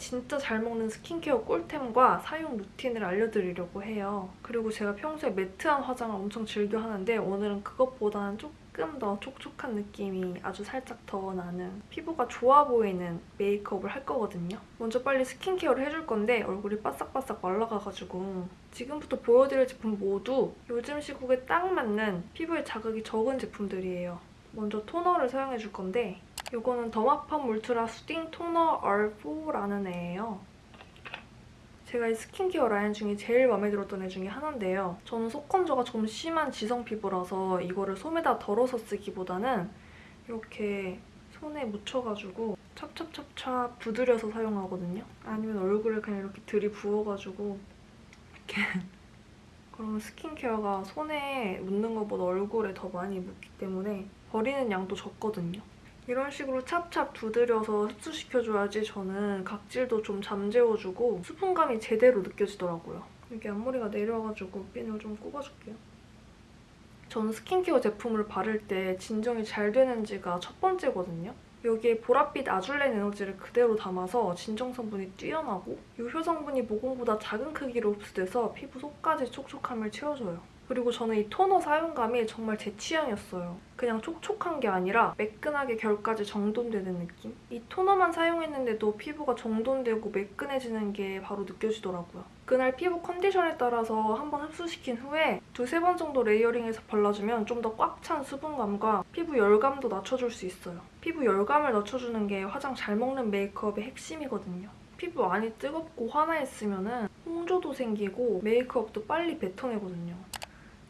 진짜 잘 먹는 스킨케어 꿀템과 사용 루틴을 알려드리려고 해요. 그리고 제가 평소에 매트한 화장을 엄청 즐겨 하는데 오늘은 그것보다는 조금 더 촉촉한 느낌이 아주 살짝 더 나는 피부가 좋아 보이는 메이크업을 할 거거든요. 먼저 빨리 스킨케어를 해줄 건데 얼굴이 바싹바싹 말라가가지고 지금부터 보여드릴 제품 모두 요즘 시국에 딱 맞는 피부에 자극이 적은 제품들이에요. 먼저 토너를 사용해줄 건데 이거는 더마팜 울트라 수딩 토너 R4라는 애예요. 제가 이 스킨케어 라인 중에 제일 마음에 들었던 애 중에 하나인데요. 저는 속 건조가 좀 심한 지성 피부라서 이거를 솜에다 덜어서 쓰기보다는 이렇게 손에 묻혀가지고 찹찹찹찹 두드려서 사용하거든요. 아니면 얼굴에 그냥 이렇게 들이부어가지고 이렇게 그러면 스킨케어가 손에 묻는 것보다 얼굴에 더 많이 묻기 때문에 버리는 양도 적거든요. 이런 식으로 찹찹 두드려서 흡수시켜줘야지 저는 각질도 좀 잠재워주고 수분감이 제대로 느껴지더라고요. 여기 앞머리가 내려와가지고 핀을 좀 꼽아줄게요. 저는 스킨케어 제품을 바를 때 진정이 잘 되는지가 첫 번째거든요. 여기에 보랏빛 아줄렌 에너지를 그대로 담아서 진정 성분이 뛰어나고 유효 성분이 모공보다 작은 크기로 흡수돼서 피부 속까지 촉촉함을 채워줘요. 그리고 저는 이 토너 사용감이 정말 제 취향이었어요. 그냥 촉촉한 게 아니라 매끈하게 결까지 정돈되는 느낌? 이 토너만 사용했는데도 피부가 정돈되고 매끈해지는 게 바로 느껴지더라고요. 그날 피부 컨디션에 따라서 한번 흡수시킨 후에 두세 번 정도 layering해서 발라주면 좀 더 꽉 찬 수분감과 피부 열감도 낮춰줄 수 있어요. 피부 열감을 낮춰주는 게 화장 잘 먹는 메이크업의 핵심이거든요. 피부 안이 뜨겁고 화나 있으면 홍조도 생기고 메이크업도 빨리 뱉어내거든요.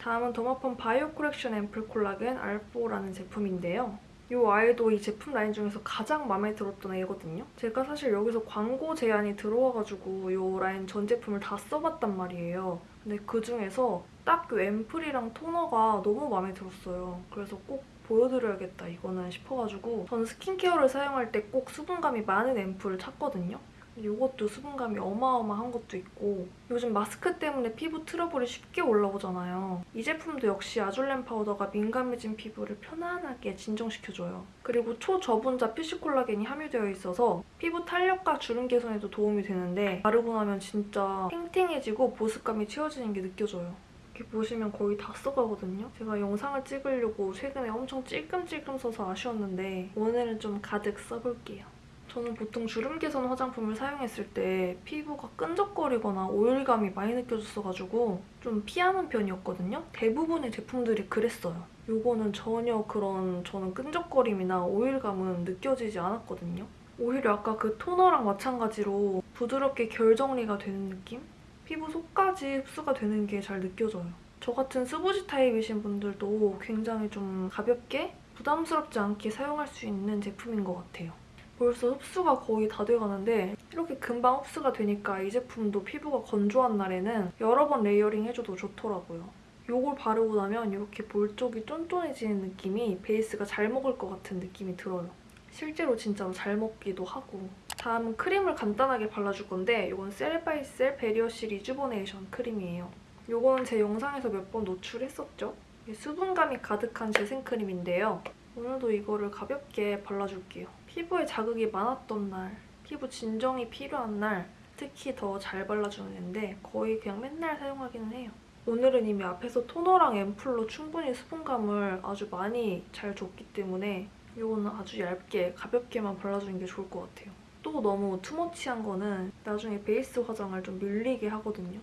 다음은 더마펌 바이오 콜렉션 앰플 콜라겐 R4라는 제품인데요. 이 아이도 이 제품 라인 중에서 가장 마음에 들었던 애거든요. 제가 사실 여기서 광고 제안이 들어와가지고 이 라인 전 제품을 다 써봤단 말이에요. 근데 그중에서 딱 그 앰플이랑 토너가 너무 마음에 들었어요. 그래서 꼭 보여드려야겠다 이거는 싶어가지고 전 스킨케어를 사용할 때 꼭 수분감이 많은 앰플을 찾거든요. 이것도 수분감이 어마어마한 것도 있고 요즘 마스크 때문에 피부 트러블이 쉽게 올라오잖아요. 이 제품도 역시 아줄렌 파우더가 민감해진 피부를 편안하게 진정시켜줘요. 그리고 초저분자 피쉬콜라겐이 함유되어 있어서 피부 탄력과 주름 개선에도 도움이 되는데 바르고 나면 진짜 탱탱해지고 보습감이 채워지는 게 느껴져요. 이렇게 보시면 거의 다 써가거든요. 제가 영상을 찍으려고 최근에 엄청 찔끔찔끔 써서 아쉬웠는데 오늘은 좀 가득 써볼게요. 저는 보통 주름 개선 화장품을 사용했을 때 피부가 끈적거리거나 오일감이 많이 느껴졌어가지고 좀 피하는 편이었거든요. 대부분의 제품들이 그랬어요. 이거는 전혀 그런 저는 끈적거림이나 오일감은 느껴지지 않았거든요. 오히려 아까 그 토너랑 마찬가지로 부드럽게 결 정리가 되는 느낌? 피부 속까지 흡수가 되는 게 잘 느껴져요. 저 같은 스부지 타입이신 분들도 굉장히 좀 가볍게 부담스럽지 않게 사용할 수 있는 제품인 것 같아요. 벌써 흡수가 거의 다 돼가는데 이렇게 금방 흡수가 되니까 이 제품도 피부가 건조한 날에는 여러 번 layering 해줘도 좋더라고요. 이걸 바르고 나면 이렇게 볼 쪽이 쫀쫀해지는 느낌이 베이스가 잘 먹을 것 같은 느낌이 들어요. 실제로 진짜로 잘 먹기도 하고 다음은 크림을 간단하게 발라줄 건데 이건 셀바이셀 베리어시 리주버네이션 크림이에요. 이거는 제 영상에서 몇 번 노출했었죠? 수분감이 가득한 재생크림인데요. 오늘도 이거를 가볍게 발라줄게요. 피부에 자극이 많았던 날, 피부 진정이 필요한 날 특히 더 잘 발라주는 앤데 거의 그냥 맨날 사용하기는 해요. 오늘은 이미 앞에서 토너랑 앰플로 충분히 수분감을 아주 많이 잘 줬기 때문에 이거는 아주 얇게 가볍게만 발라주는 게 좋을 것 같아요. 또 너무 투머치한 거는 나중에 베이스 화장을 좀 밀리게 하거든요.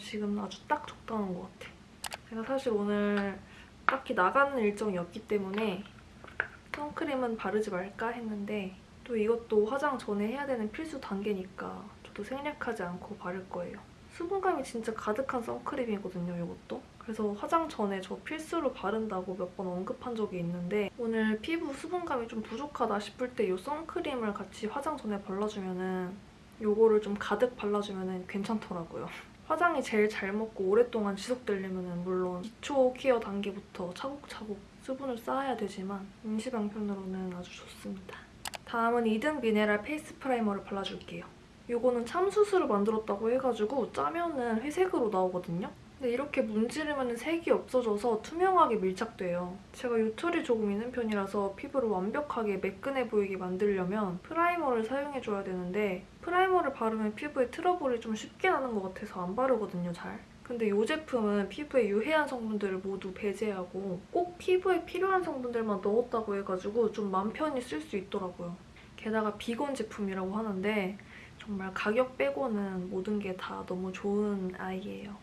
지금 아주 딱 적당한 것 같아. 제가 사실 오늘 딱히 나가는 일정이 없기 때문에 선크림은 바르지 말까 했는데 또 이것도 화장 전에 해야 되는 필수 단계니까 저도 생략하지 않고 바를 거예요. 수분감이 진짜 가득한 선크림이거든요, 이것도. 그래서 화장 전에 저 필수로 바른다고 몇 번 언급한 적이 있는데 오늘 피부 수분감이 좀 부족하다 싶을 때 이 선크림을 같이 화장 전에 발라주면 은 이거를 좀 가득 발라주면 은 괜찮더라고요. 화장이 제일 잘 먹고 오랫동안 지속되려면 은 물론 기초 care 단계부터 차곡차곡 수분을 쌓아야 되지만 임시 방편으로는 아주 좋습니다. 다음은 이든 미네랄 face primer를 발라줄게요. 이거는 참숯으로 만들었다고 해가지고 짜면은 회색으로 나오거든요. 근데 이렇게 문지르면 색이 없어져서 투명하게 밀착돼요. 제가 요철이 조금 있는 편이라서 피부를 완벽하게 매끈해 보이게 만들려면 primer를 사용해줘야 되는데 primer를 바르면 피부에 트러블이 좀 쉽게 나는 것 같아서 안 바르거든요, 잘. 근데 이 제품은 피부에 유해한 성분들을 모두 배제하고 꼭 피부에 필요한 성분들만 넣었다고 해가지고 좀 맘 편히 쓸 수 있더라고요. 게다가 비건 제품이라고 하는데 정말 가격 빼고는 모든 게 다 너무 좋은 아이예요.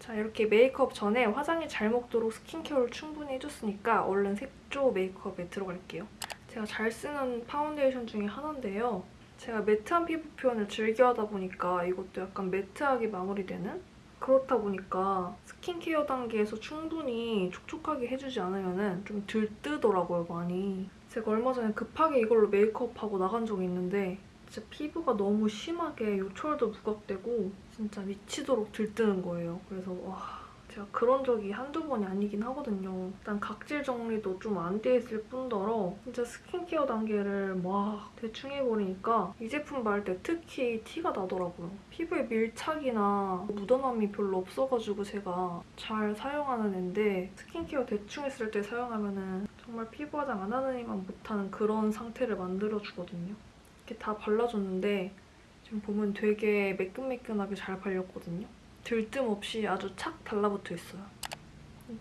자 이렇게 메이크업 전에 화장이 잘 먹도록 스킨케어를 충분히 해줬으니까 얼른 색조 메이크업에 들어갈게요. 제가 잘 쓰는 파운데이션 중에 하나인데요. 제가 matte한 피부 표현을 즐겨하다 보니까 이것도 약간 matte하게 마무리되는? 그렇다 보니까 스킨케어 단계에서 충분히 촉촉하게 해주지 않으면 좀 들뜨더라고요, 많이. 제가 얼마 전에 급하게 이걸로 메이크업하고 나간 적이 있는데 진짜 피부가 너무 심하게 요철도 부각되고 진짜 미치도록 들뜨는 거예요. 그래서 와 제가 그런 적이 한두 번이 아니긴 하거든요. 일단 각질 정리도 좀 안 돼 있을 뿐더러 진짜 스킨케어 단계를 막 대충 해버리니까 이 제품 바를 때 특히 티가 나더라고요. 피부에 밀착이나 묻어남이 별로 없어가지고 제가 잘 사용하는 앤데 스킨케어 대충 했을 때 사용하면 정말 피부 화장 안 하느니만 못하는 그런 상태를 만들어주거든요. 이렇게 다 발라줬는데 지금 보면 되게 매끈매끈하게 잘 발렸거든요. 들뜸 없이 아주 착 달라붙어 있어요.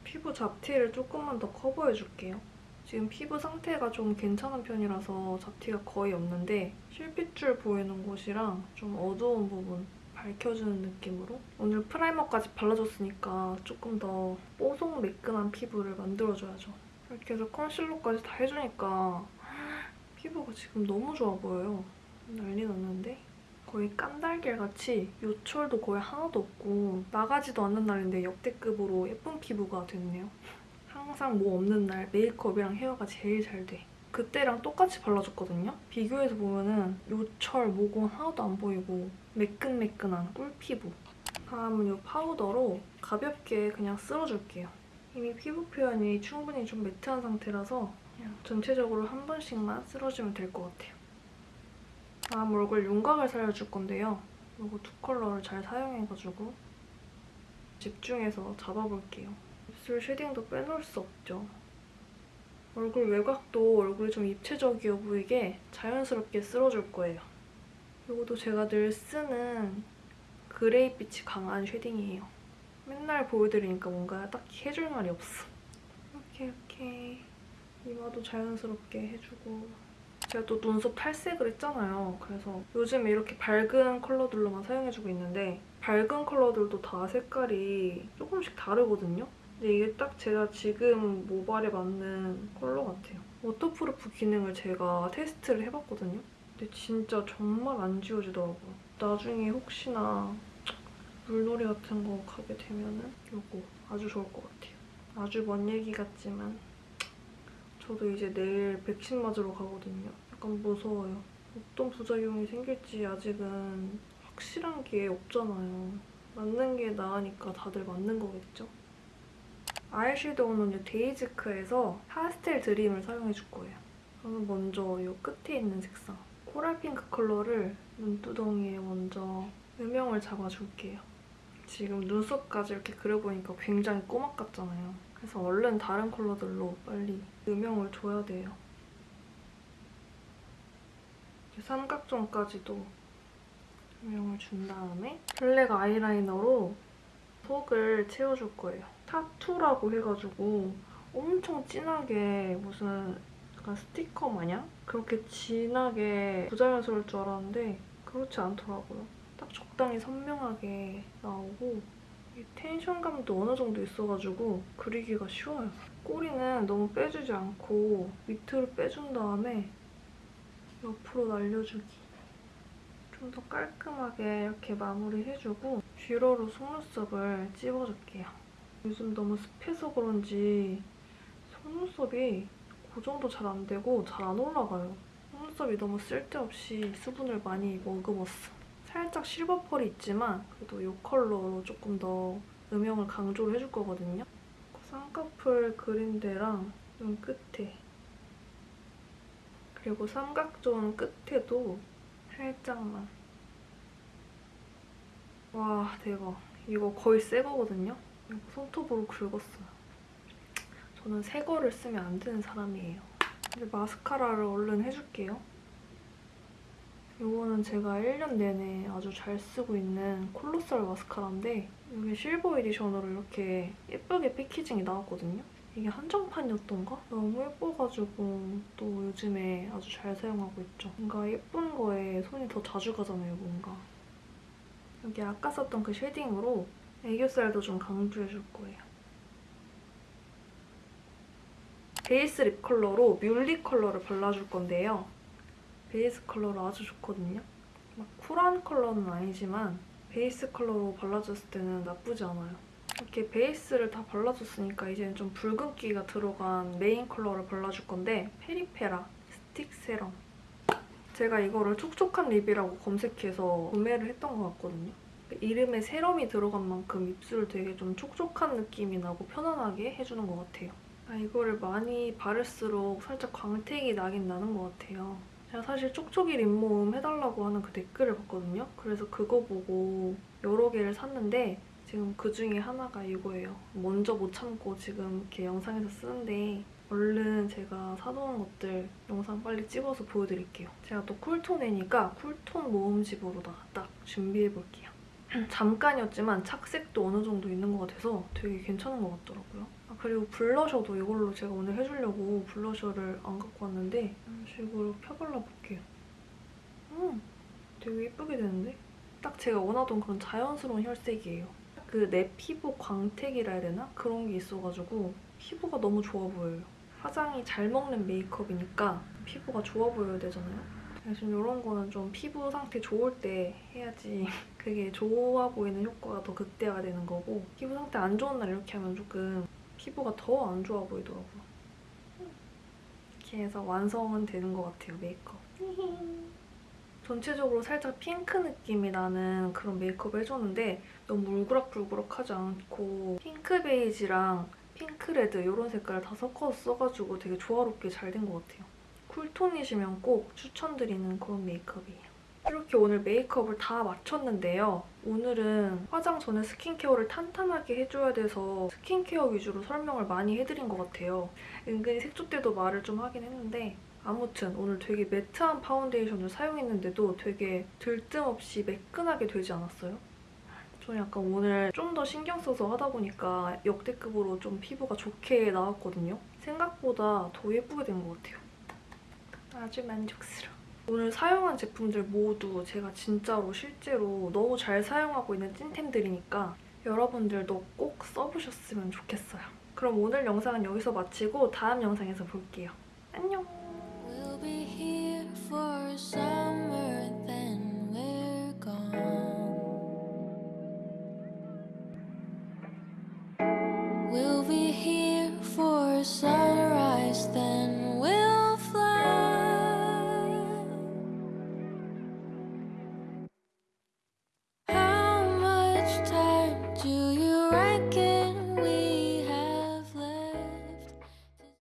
피부 잡티를 조금만 더 커버해줄게요. 지금 피부 상태가 좀 괜찮은 편이라서 잡티가 거의 없는데 실핏줄 보이는 곳이랑 좀 어두운 부분 밝혀주는 느낌으로 오늘 프라이머까지 발라줬으니까 조금 더 뽀송 매끈한 피부를 만들어줘야죠. 이렇게 해서 컨실러까지 다 해주니까 피부가 지금 너무 좋아 보여요. 난리 났는데? 거의 깐달걀같이 요철도 거의 하나도 없고 나가지도 않는 날인데 역대급으로 예쁜 피부가 됐네요. 항상 뭐 없는 날 메이크업이랑 헤어가 제일 잘 돼. 그때랑 똑같이 발라줬거든요? 비교해서 보면은 요철, 모공 하나도 안 보이고 매끈매끈한 꿀피부. 다음은 이 파우더로 가볍게 그냥 쓸어줄게요. 이미 피부 표현이 충분히 좀 매트한 상태라서 그냥 전체적으로 한 번씩만 쓸어주면 될 것 같아요. 다음 얼굴 윤곽을 살려줄 건데요. 이거 두 컬러를 잘 사용해가지고 집중해서 잡아볼게요. 입술 쉐딩도 빼놓을 수 없죠. 얼굴 외곽도 얼굴이 좀 입체적이어 보이게 자연스럽게 쓸어줄 거예요. 이것도 제가 늘 쓰는 그레이빛이 강한 쉐딩이에요. 맨날 보여드리니까 뭔가 딱히 해줄 말이 없어. 이렇게 이렇게 이마도 자연스럽게 해주고 제가 또 눈썹 탈색을 했잖아요. 그래서 요즘 이렇게 밝은 컬러들로만 사용해주고 있는데 밝은 컬러들도 다 색깔이 조금씩 다르거든요. 근데 이게 딱 제가 지금 모발에 맞는 컬러 같아요. 워터프루프 기능을 제가 테스트를 해봤거든요. 근데 진짜 정말 안 지워지더라고요. 나중에 혹시나 물놀이 같은 거 가게 되면은 이거 아주 좋을 것 같아요. 아주 먼 얘기 같지만 저도 이제 내일 백신 맞으러 가거든요. 약간 무서워요. 어떤 부작용이 생길지 아직은 확실한 게 없잖아요. 맞는 게 나으니까 다들 맞는 거겠죠? 아이섀도우는 데이지크에서 파스텔 드림을 사용해 줄 거예요. 저는 먼저 이 끝에 있는 색상 코랄 핑크 컬러를 눈두덩이에 먼저 음영을 잡아줄게요. 지금 눈썹까지 이렇게 그려보니까 굉장히 꼬막 같잖아요. 그래서 얼른 다른 컬러들로 빨리 음영을 줘야 돼요. 삼각존까지도 음영을 준 다음에 블랙 아이라이너로 속을 채워줄 거예요. 타투라고 해가지고 엄청 진하게 무슨 약간 스티커 마냥? 그렇게 진하게 부자연스러울 줄 알았는데 그렇지 않더라고요. 딱 적당히 선명하게 나오고 텐션감도 어느 정도 있어가지고 그리기가 쉬워요. 꼬리는 너무 빼주지 않고 밑으로 빼준 다음에 옆으로 날려주기. 좀 더 깔끔하게 이렇게 마무리해주고 뷰러로 속눈썹을 찝어줄게요. 요즘 너무 습해서 그런지 속눈썹이 고정도 잘 안 되고 잘 안 올라가요. 속눈썹이 너무 쓸데없이 수분을 많이 머금었어. 살짝 실버 펄이 있지만 그래도 이 컬러로 조금 더 음영을 강조를 해줄 거거든요. 쌍꺼풀 그린 데랑 눈 끝에 그리고 삼각존 끝에도 살짝만 와 대박 이거 거의 새 거거든요? 이거 손톱으로 긁었어요. 저는 새 거를 쓰면 안 되는 사람이에요. 이제 마스카라를 얼른 해줄게요. 이거는 제가 1년 내내 아주 잘 쓰고 있는 콜로살 마스카라인데 이게 실버 에디션으로 이렇게 예쁘게 패키징이 나왔거든요. 이게 한정판이었던가? 너무 예뻐가지고 또 요즘에 아주 잘 사용하고 있죠. 뭔가 예쁜 거에 손이 더 자주 가잖아요, 뭔가. 여기 아까 썼던 그 쉐딩으로 애교살도 좀 강조해줄 거예요. 베이스 립 컬러로 뮬리 컬러를 발라줄 건데요. 베이스 컬러로 아주 좋거든요. 막 쿨한 컬러는 아니지만 베이스 컬러로 발라줬을 때는 나쁘지 않아요. 이렇게 베이스를 다 발라줬으니까 이제는 좀 붉은기가 들어간 메인 컬러를 발라줄 건데 페리페라 스틱 세럼. 제가 이거를 촉촉한 립이라고 검색해서 구매를 했던 것 같거든요. 이름에 세럼이 들어간 만큼 입술 되게 좀 촉촉한 느낌이 나고 편안하게 해주는 것 같아요. 아, 이거를 많이 바를수록 살짝 광택이 나긴 나는 것 같아요. 제가 사실 촉촉이 립모음 해달라고 하는 그 댓글을 봤거든요. 그래서 그거 보고 여러 개를 샀는데 지금 그 중에 하나가 이거예요. 먼저 못 참고 지금 이렇게 영상에서 쓰는데 얼른 제가 사놓은 것들 영상 빨리 찍어서 보여드릴게요. 제가 또 쿨톤이니까 쿨톤 모음집으로다가 딱 준비해볼게요. 잠깐이었지만 착색도 어느 정도 있는 것 같아서 되게 괜찮은 것 같더라고요. 아, 그리고 블러셔도 이걸로 제가 오늘 해주려고 블러셔를 안 갖고 왔는데 이런 식으로 펴발라볼게요. 음, 되게 예쁘게 되는데? 딱 제가 원하던 그런 자연스러운 혈색이에요. 그 내 피부 광택이라 해야 되나? 그런 게 있어가지고 피부가 너무 좋아 보여요. 화장이 잘 먹는 메이크업이니까 피부가 좋아 보여야 되잖아요. 그래서 이런 거는 좀 피부 상태 좋을 때 해야지 그게 좋아 보이는 효과가 더 극대화가 되는 거고 피부 상태 안 좋은 날 이렇게 하면 조금 피부가 더 안 좋아 보이더라고요. 이렇게 해서 완성은 되는 것 같아요, 메이크업. 전체적으로 살짝 핑크 느낌이 나는 그런 메이크업을 해줬는데 너무 울그락불그락하지 않고 핑크 베이지랑 핑크 레드 이런 색깔을 다 섞어서 써가지고 되게 조화롭게 잘 된 것 같아요. 쿨톤이시면 꼭 추천드리는 그런 메이크업이에요. 이렇게 오늘 메이크업을 다 마쳤는데요. 오늘은 화장 전에 스킨케어를 탄탄하게 해줘야 돼서 스킨케어 위주로 설명을 많이 해드린 것 같아요. 은근히 색조 때도 말을 좀 하긴 했는데 아무튼 오늘 되게 매트한 파운데이션을 사용했는데도 되게 들뜸없이 매끈하게 되지 않았어요? 저는 약간 오늘 좀 더 신경 써서 하다 보니까 역대급으로 좀 피부가 좋게 나왔거든요. 생각보다 더 예쁘게 된 것 같아요. 아주 만족스러워. 오늘 사용한 제품들 모두 제가 진짜로 실제로 너무 잘 사용하고 있는 찐템들이니까 여러분들도 꼭 써보셨으면 좋겠어요. 그럼 오늘 영상은 여기서 마치고 다음 영상에서 볼게요. 안녕!